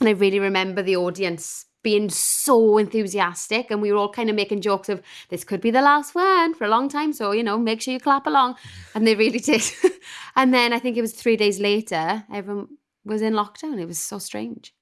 And I really remember the audience being so enthusiastic and we were all kind of making jokes of this could be the last one for a long time so you know make sure you clap along. And they really did. And then i think it was three days later everyone was in lockdown. It was so strange.